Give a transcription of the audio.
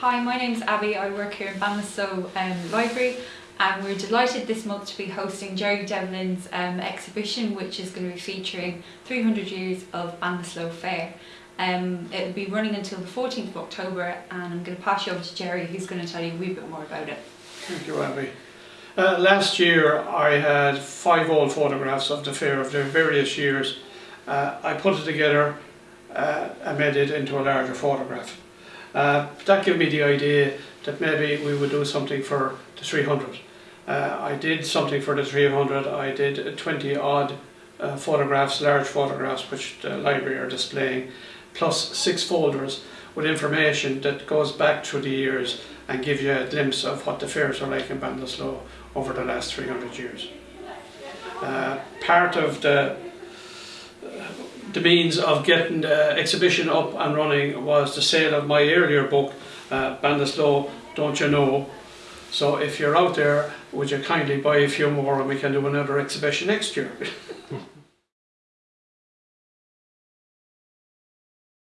Hi, my name's Abby. I work here in Ballinasloe um, Library and we're delighted this month to be hosting Jerry Devlin's um, exhibition which is going to be featuring 300 years of Ballinasloe Fair. Um, it will be running until the 14th of October and I'm going to pass you over to Jerry who's going to tell you a wee bit more about it. Thank you, Abby. Uh, last year I had five old photographs of the fair of the various years. Uh, I put it together uh, and made it into a larger photograph. Uh, that gave me the idea that maybe we would do something for the 300. Uh, I did something for the 300, I did 20 odd uh, photographs, large photographs which the library are displaying, plus six folders with information that goes back through the years and give you a glimpse of what the fairs are like in Ballinasloe over the last 300 years. Uh, part of the the means of getting the exhibition up and running was the sale of my earlier book, uh, Don't You Know? So if you're out there, would you kindly buy a few more and we can do another exhibition next year?